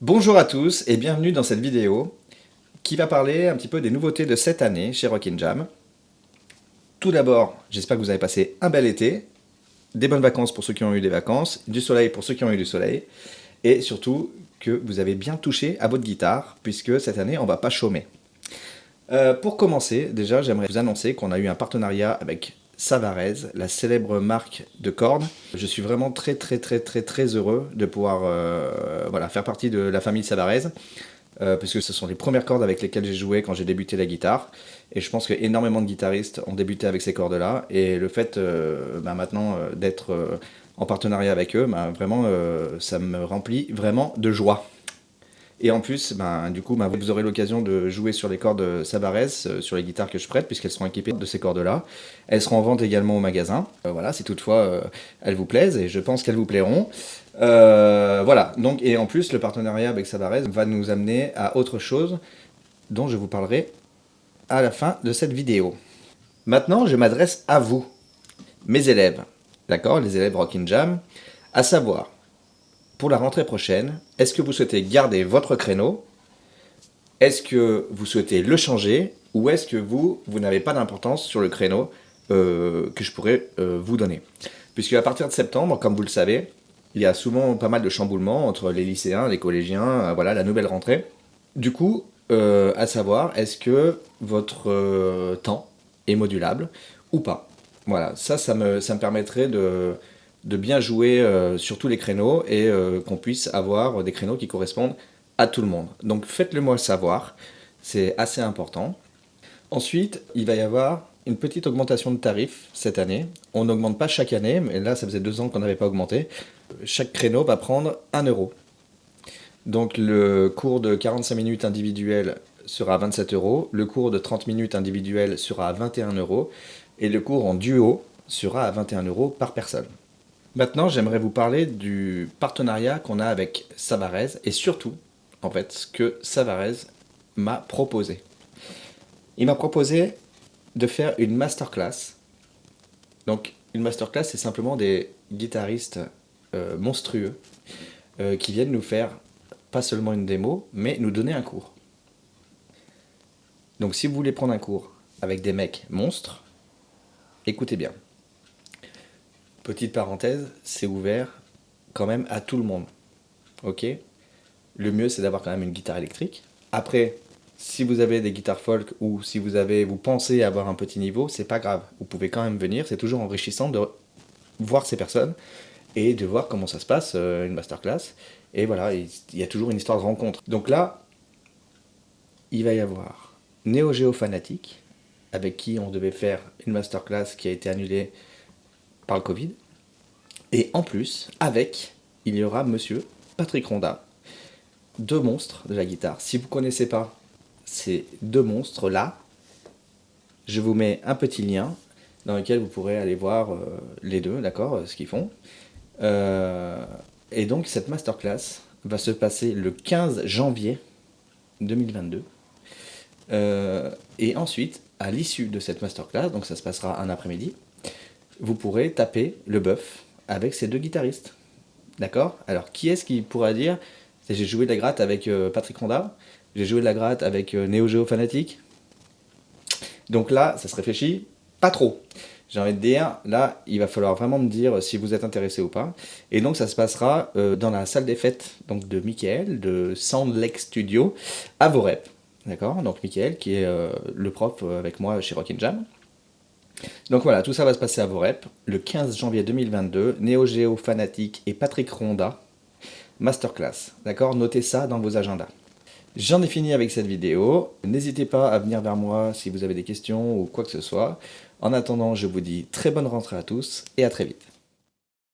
Bonjour à tous et bienvenue dans cette vidéo qui va parler un petit peu des nouveautés de cette année chez Rockin' Jam. Tout d'abord, j'espère que vous avez passé un bel été, des bonnes vacances pour ceux qui ont eu des vacances, du soleil pour ceux qui ont eu du soleil, et surtout que vous avez bien touché à votre guitare, puisque cette année on va pas chômer. Euh, pour commencer, déjà j'aimerais vous annoncer qu'on a eu un partenariat avec Savarez, la célèbre marque de cordes. Je suis vraiment très très très très très heureux de pouvoir euh, voilà, faire partie de la famille Savarez, euh, puisque ce sont les premières cordes avec lesquelles j'ai joué quand j'ai débuté la guitare. Et je pense qu'énormément de guitaristes ont débuté avec ces cordes-là, et le fait euh, bah, maintenant d'être en partenariat avec eux, bah, vraiment ça me remplit vraiment de joie. Et en plus, ben, du coup, ben, vous aurez l'occasion de jouer sur les cordes Savarez, euh, sur les guitares que je prête, puisqu'elles seront équipées de ces cordes-là. Elles seront en vente également au magasin, euh, voilà, si toutefois euh, elles vous plaisent, et je pense qu'elles vous plairont. voilà, donc, et en plus, le partenariat avec Savarez va nous amener à autre chose, dont je vous parlerai à la fin de cette vidéo. Maintenant, je m'adresse à vous, mes élèves, d'accord, les élèves Rockin' Jam, à savoir, pour la rentrée prochaine, est-ce que vous souhaitez garder votre créneau? Est-ce que vous souhaitez le changer? Ou est-ce que vous, vous n'avez pas d'importance sur le créneau euh, que je pourrais euh, vous donner? Puisque à partir de septembre, comme vous le savez, il y a souvent pas mal de chamboulements entre les lycéens, les collégiens, euh, voilà, la nouvelle rentrée. Du coup, à savoir, est-ce que votre temps est modulable ou pas? Voilà, ça, ça me, ça me permettrait de de bien jouer euh, sur tous les créneaux et euh, qu'on puisse avoir des créneaux qui correspondent à tout le monde. Donc faites-le moi savoir, c'est assez important. Ensuite, il va y avoir une petite augmentation de tarifs cette année. On n'augmente pas chaque année, mais là ça faisait deux ans qu'on n'avait pas augmenté. Chaque créneau va prendre 1 euro. Donc le cours de 45 minutes individuel sera à 27 euros, le cours de 30 minutes individuel sera à 21 euros, et le cours en duo sera à 21 euros par personne. Maintenant, j'aimerais vous parler du partenariat qu'on a avec Savarez et surtout, en fait, ce que Savarez m'a proposé. Il m'a proposé de faire une masterclass. Donc, une masterclass, c'est simplement des guitaristes euh, monstrueux euh, qui viennent nous faire pas seulement une démo, mais nous donner un cours. Donc, si vous voulez prendre un cours avec des mecs monstres, écoutez bien. Petite parenthèse, c'est ouvert quand même à tout le monde. Ok? Le mieux, c'est d'avoir quand même une guitare électrique. Après, si vous avez des guitares folk ou si vous avez, vous pensez avoir un petit niveau, c'est pas grave. Vous pouvez quand même venir. C'est toujours enrichissant de voir ces personnes et de voir comment ça se passe, euh, une masterclass. Et voilà, il y a toujours une histoire de rencontre. Donc là, il va y avoir Neo Geo avec qui on devait faire une masterclass qui a été annulée par le Covid. Et en plus, avec, il y aura monsieur Patrick Ronda, deux monstres de la guitare. Si vous ne connaissez pas ces deux monstres-là, je vous mets un petit lien dans lequel vous pourrez aller voir euh, les deux, d'accord, euh, ce qu'ils font. Euh, et donc cette masterclass va se passer le 15 janvier 2022. et ensuite, à l'issue de cette masterclass, donc ça se passera un après-midi, vous pourrez taper le bœuf avec ces deux guitaristes. D'accord? Alors, qui est-ce qui pourra dire j'ai joué de la gratte avec euh, Patrick Ronda, j'ai joué de la gratte avec euh, Neo Geo Fanatic. Donc là, ça se réfléchit pas trop. J'ai envie de dire, là, il va falloir vraiment me dire si vous êtes intéressé ou pas. Et donc, ça se passera euh, dans la salle des fêtes donc de Michael, de Sound Lake Studio, à Vorep. D'accord? Donc, Michael, qui est le prof avec moi chez Rockin' Jam. Donc voilà, tout ça va se passer à Vorep, le 15 janvier 2022, Neo Geo Fanatic et Patrick Ronda, masterclass, d'accord? Notez ça dans vos agendas. J'en ai fini avec cette vidéo, n'hésitez pas à venir vers moi si vous avez des questions ou quoi que ce soit. En attendant, je vous dis très bonne rentrée à tous et à très vite.